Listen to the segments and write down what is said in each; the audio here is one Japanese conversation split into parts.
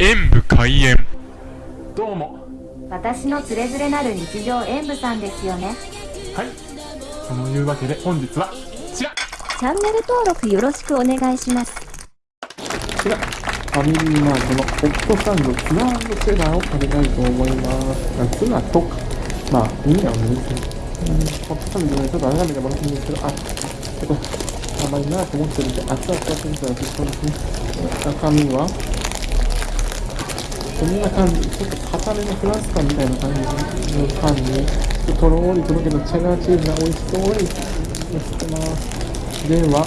演武開演。どうも。私のつれづれなる日常演舞さんですよね。はい。そのいうわけで本日はこちら。チャンネル登録よろしくお願いします。こちら。ファミリーマートのホットサンドツナチェダーを食べたいと思います。あツナとか。まあいいんだよねうんホットサンドでちょっと改めてもらっていいんですけどあちょっと甘いなと思ってるんで熱々がついたらちょっとですね中身は？こんな感じ、ちょっと硬めのフランスパンみたいな感じのパンに、ちょっとろーりとろけたチェダーチーズが美味しそうにのせてます。では、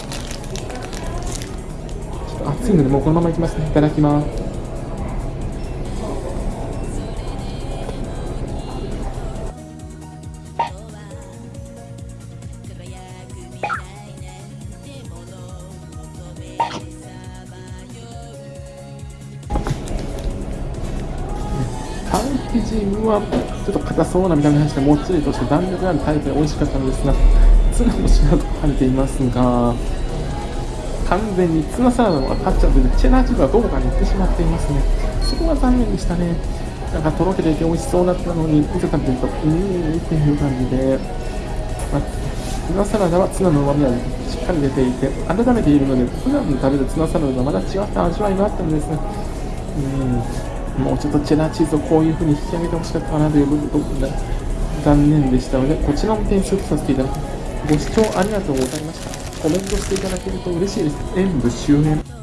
ちょっと熱いのでもうこのままいきますね。いただきます。パン生地はちょっと硬そうな見た目がしてもっちりとして弾力あるタイプで美味しかったのですがツナもしなと書いていますが完全にツナサラダの方が勝っちゃっててチェダーチーズはどこかに行ってしまっていますね。そこが残念でしたね。なんかとろけていて美味しそうだったのにいざ食べてるとうーんっていう感じで、まあ、ツナサラダはツナの旨味がしっかり出ていて温めているので普段食べるツナサラダとまた違った味わいがあったんですね。うん。もうちょっとチェダーチーズをこういう風に引き上げてほしかったなという部分が残念でしたので、こちらも点数とさせていただきます。ご視聴ありがとうございました。コメントしていただけると嬉しいです。演武終演。